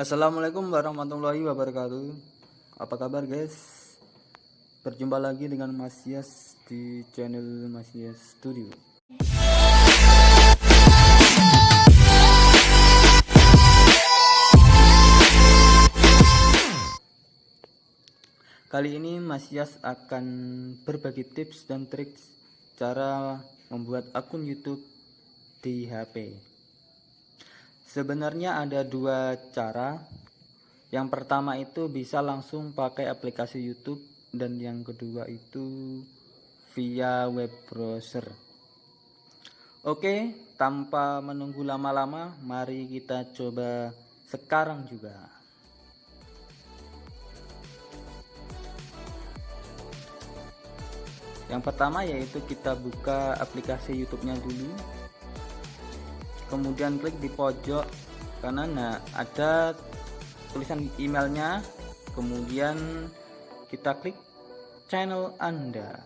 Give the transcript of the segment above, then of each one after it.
Assalamualaikum warahmatullahi wabarakatuh. Apa kabar guys? Berjumpa lagi dengan Mas Yas di channel Mas Yas Studio. Kali ini Mas Yas akan berbagi tips dan trik cara membuat akun YouTube di HP. Sebenarnya ada dua cara. Yang pertama itu bisa langsung pakai aplikasi YouTube dan yang kedua itu via web browser. Oke, tanpa menunggu lama-lama, mari kita coba sekarang juga. yang pertama yaitu kita buka aplikasi YouTube-nya dulu kemudian klik di pojok kanan. Nah ada tulisan emailnya. Kemudian kita klik channel anda.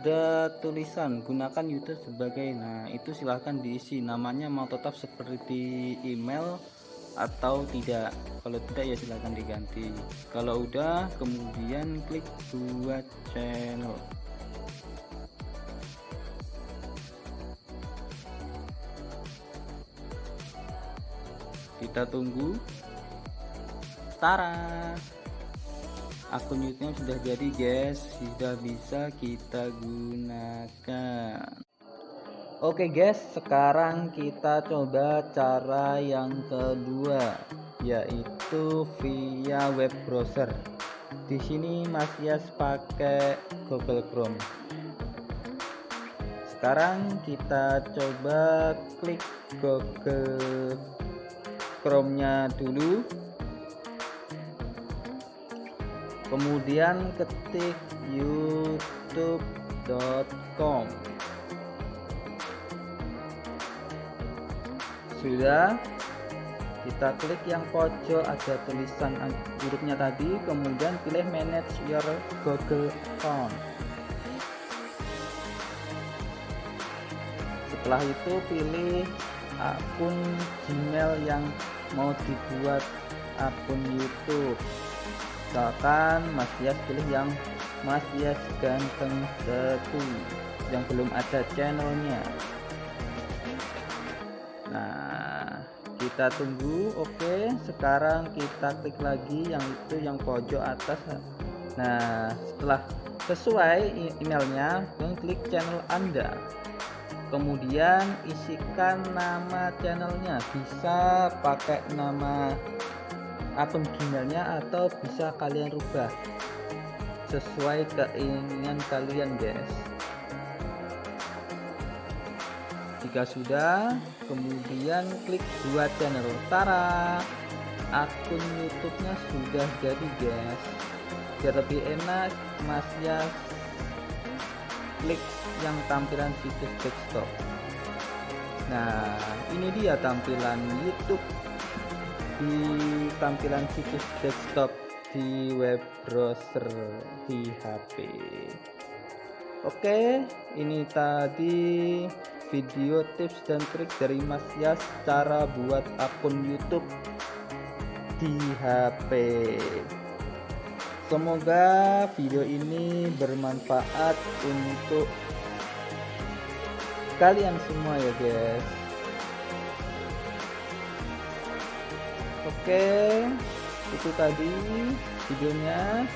Ada tulisan gunakan YouTube sebagai nah itu silahkan diisi. Namanya mau tetap seperti email atau tidak? Kalau tidak ya silahkan diganti. Kalau udah kemudian klik buat channel. Kita tunggu. Tara! Akun YouTube sudah jadi guys. Sudah bisa kita gunakan Oke guys, sekarang kita coba cara yang kedua, yaitu via web browser. Di sini Mas Yas pakai Google Chrome. Sekarang kita coba klik Google Chrome-nya dulu. Kemudian ketik youtube.com sudah. Kita klik yang pojok ada tulisan hurufnya tadi kemudian pilih manage your google account setelah itu pilih akun gmail yang mau dibuat akun youtube. Misalkan mas Yas pilih yang mas Yas ganteng satu yang belum ada channelnya. Nah kita tunggu oke. Sekarang kita klik lagi yang itu yang pojok atas. Nah setelah sesuai emailnya klik channel anda. Kemudian isikan nama channelnya. Bisa pakai nama akun gmailnya atau bisa kalian rubah sesuai keinginan kalian guys jika sudah kemudian klik buat channel Tara akun YouTube-nya sudah jadi guys. Biar lebih enak Mas ya klik yang tampilan situs desktop. Nah ini dia tampilan YouTube. Di tampilan situs desktop di web browser di HP Oke ini tadi video tips dan trik dari Mas Yas cara buat akun YouTube di HP semoga video ini bermanfaat untuk kalian semua ya guys. Oke itu tadi videonya.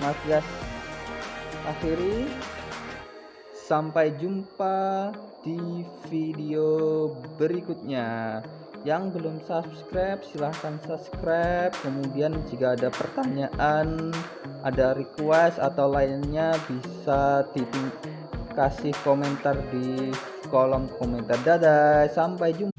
Mas Yas akhiri. Sampai jumpa di video berikutnya. Yang belum subscribe silahkan subscribe. Kemudian jika ada pertanyaan ada request atau lainnya bisa kasih komentar di kolom komentar. Dadah sampai jumpa